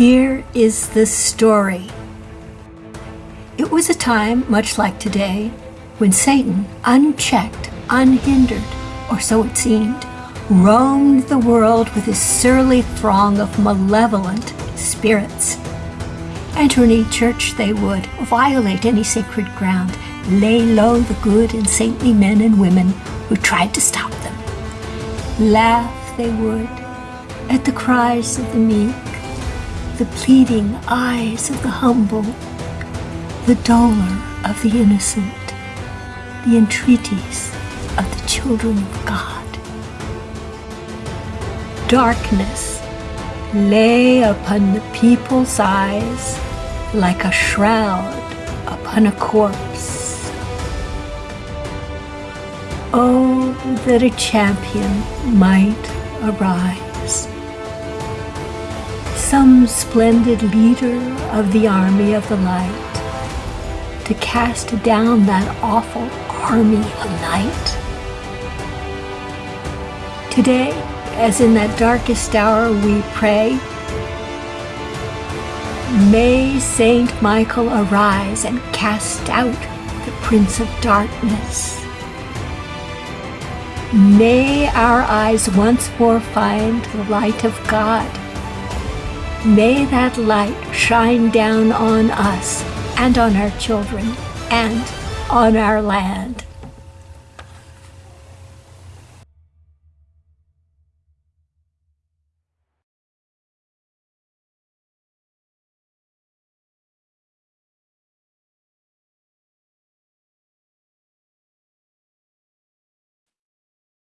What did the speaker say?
Here is the story. It was a time, much like today, when Satan, unchecked, unhindered, or so it seemed, roamed the world with his surly throng of malevolent spirits. Enter any church they would, violate any sacred ground, lay low the good and saintly men and women who tried to stop them. Laugh they would at the cries of the meek, the pleading eyes of the humble, the dolor of the innocent, the entreaties of the children of God. Darkness lay upon the people's eyes like a shroud upon a corpse. Oh, that a champion might arise. Some splendid leader of the army of the light to cast down that awful army of night. Today, as in that darkest hour we pray, may Saint Michael arise and cast out the Prince of Darkness. May our eyes once more find the light of God. May that light shine down on us and on our children and on our land.